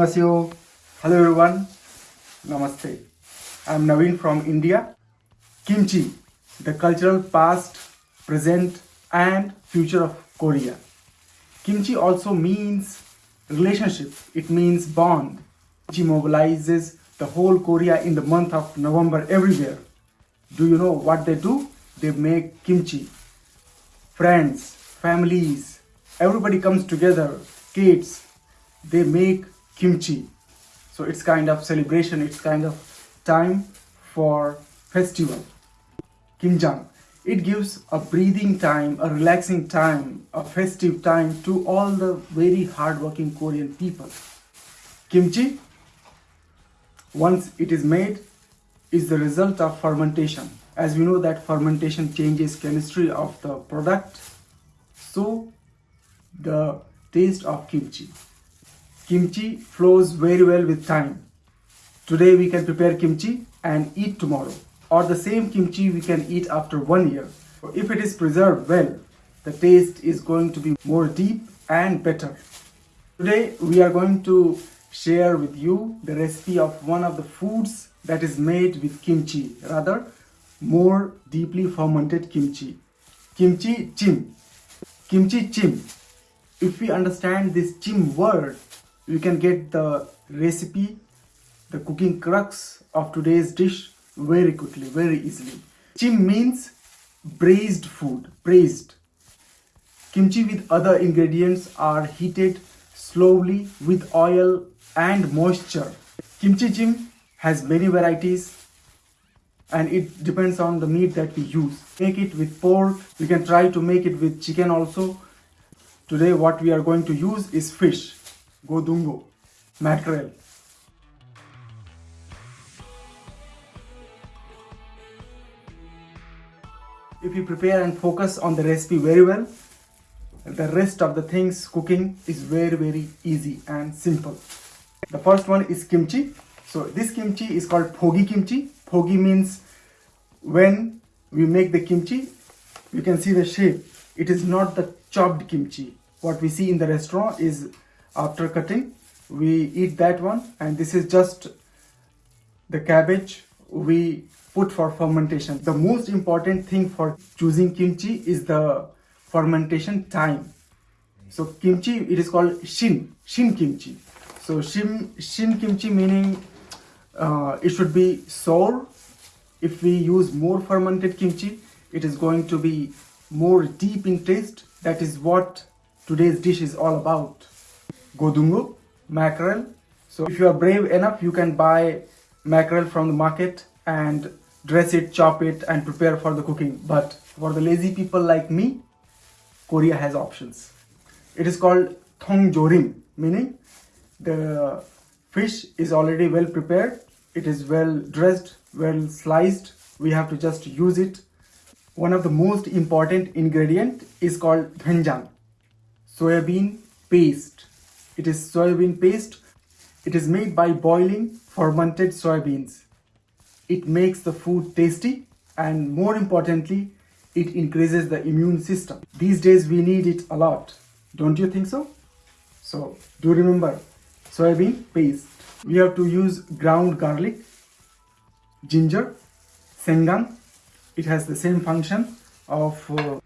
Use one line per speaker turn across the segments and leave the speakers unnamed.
Hello everyone. Namaste. I'm Naveen from India. Kimchi, the cultural past, present and future of Korea. Kimchi also means relationship. It means bond. Kimchi mobilizes the whole Korea in the month of November everywhere. Do you know what they do? They make kimchi. Friends, families, everybody comes together, kids, they make kimchi. So it's kind of celebration, it's kind of time for festival. Kimjang. It gives a breathing time, a relaxing time, a festive time to all the very hardworking Korean people. Kimchi, once it is made, is the result of fermentation. As we know that fermentation changes chemistry of the product, so the taste of kimchi. Kimchi flows very well with time. Today we can prepare kimchi and eat tomorrow. Or the same kimchi we can eat after one year. If it is preserved well, the taste is going to be more deep and better. Today we are going to share with you the recipe of one of the foods that is made with kimchi, rather more deeply fermented kimchi. Kimchi chim. Kimchi chim. If we understand this chim word, we can get the recipe, the cooking crux of today's dish very quickly, very easily. Chim means braised food, braised. Kimchi with other ingredients are heated slowly with oil and moisture. Kimchi chim has many varieties and it depends on the meat that we use. Make it with pork, we can try to make it with chicken also. Today what we are going to use is fish, godungo, mackerel. If you prepare and focus on the recipe very well, the rest of the things cooking is very very easy and simple. The first one is kimchi. So this kimchi is called phogi kimchi. Phogi means when we make the kimchi, you can see the shape. It is not the chopped kimchi. What we see in the restaurant is after cutting, we eat that one and this is just the cabbage we put for fermentation. The most important thing for choosing kimchi is the fermentation time. So kimchi, it is called shin, shin kimchi. So shin, shin kimchi meaning uh, it should be sour. If we use more fermented kimchi, it is going to be more deep in taste. That is what today's dish is all about. Godungo, mackerel. So if you are brave enough, you can buy mackerel from the market and dress it, chop it and prepare for the cooking. But for the lazy people like me, Korea has options. It is called thong jorim, meaning the fish is already well prepared. It is well dressed, well sliced. We have to just use it. One of the most important ingredient is called doenjang, soybean paste. It is soybean paste. It is made by boiling fermented soybeans. It makes the food tasty and more importantly, it increases the immune system. These days we need it a lot. Don't you think so? So do remember soybean paste. We have to use ground garlic, ginger, sengang. It has the same function of uh,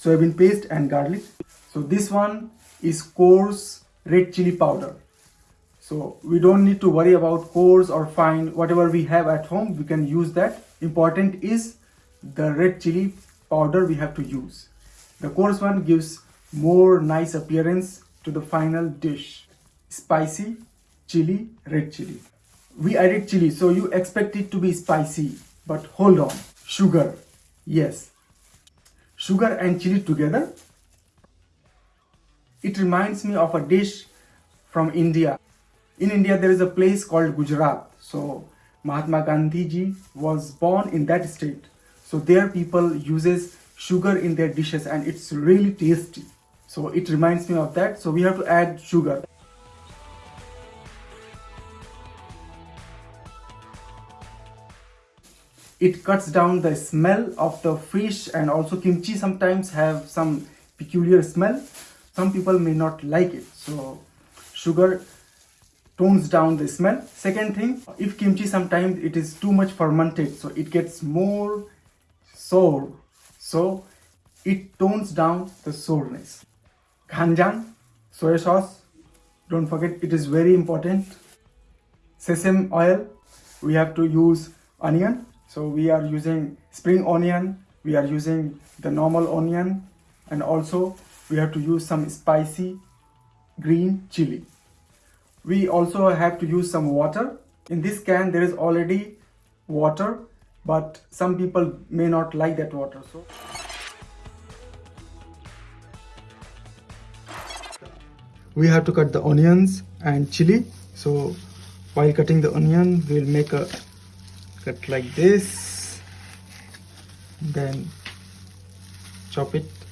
soybean paste and garlic. So this one is coarse red chili powder. So we don't need to worry about coarse or fine, whatever we have at home, we can use that. Important is the red chili powder we have to use. The coarse one gives more nice appearance to the final dish. Spicy chili, red chili. We added chili, so you expect it to be spicy. But hold on, sugar, yes. Sugar and chili together. It reminds me of a dish from India. In India, there is a place called Gujarat. So Mahatma Gandhi ji was born in that state. So their people uses sugar in their dishes and it's really tasty. So it reminds me of that. So we have to add sugar. It cuts down the smell of the fish and also kimchi sometimes have some peculiar smell. Some people may not like it. So sugar tones down the smell. Second thing if kimchi sometimes it is too much fermented so it gets more sour. So it tones down the sourness. Ganjang soy sauce. Don't forget it is very important. Sesame oil we have to use onion. So we are using spring onion. We are using the normal onion. And also we have to use some spicy green chili. We also have to use some water. In this can there is already water but some people may not like that water so. We have to cut the onions and chili. So while cutting the onion we'll make a cut like this. Then chop it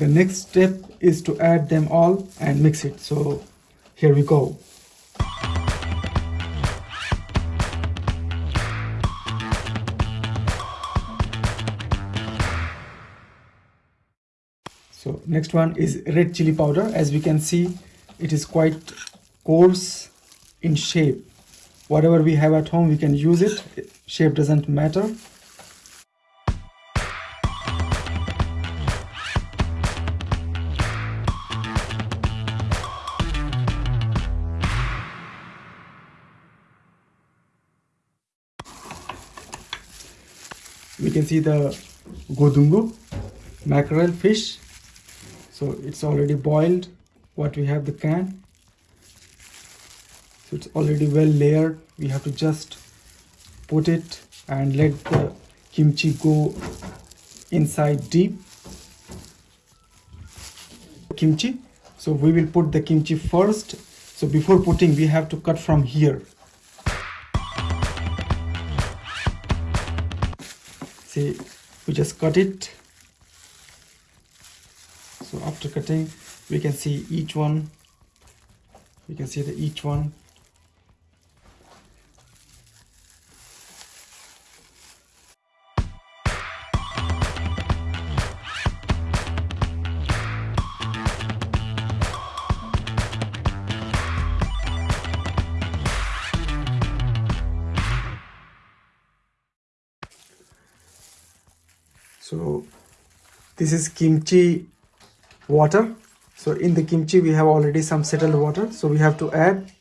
the next step is to add them all and mix it. So here we go. So next one is red chili powder. As we can see it is quite coarse in shape. Whatever we have at home we can use it. Shape doesn't matter we can see the godungu mackerel fish. So it's already boiled. What we have the can. So it's already well layered. We have to just put it and let the kimchi go inside deep. Kimchi. So we will put the kimchi first. So before putting we have to cut from here we just cut it. So after cutting we can see each one. We can see the each one so this is kimchi water. So in the kimchi we have already some settled water. So we have to add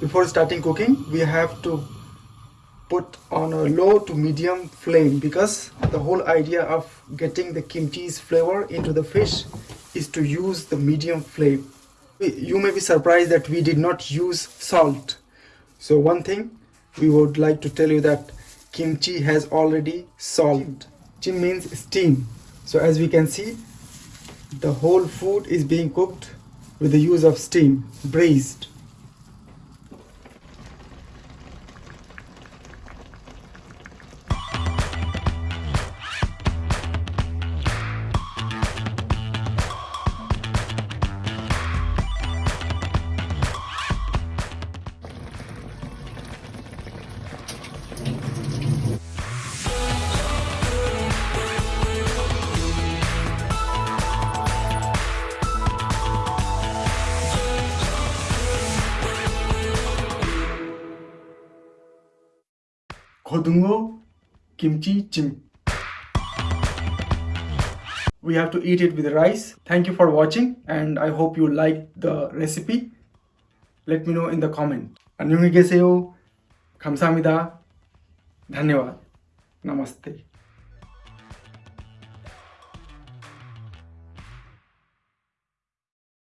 before starting cooking we have to put on a low to medium flame because the whole idea of getting the kimchi's flavor into the fish is to use the medium flame. You may be surprised that we did not use salt so one thing we would like to tell you that kimchi has already solved. Chim means steam. So as we can see, the whole food is being cooked with the use of steam, braised. 고등어 김치찜 we have to eat it with rice. Thank you for watching and I hope you like the recipe. Let me know in the comment. 안녕히 계세요. 감사합니다. धन्यवाद. नमस्ते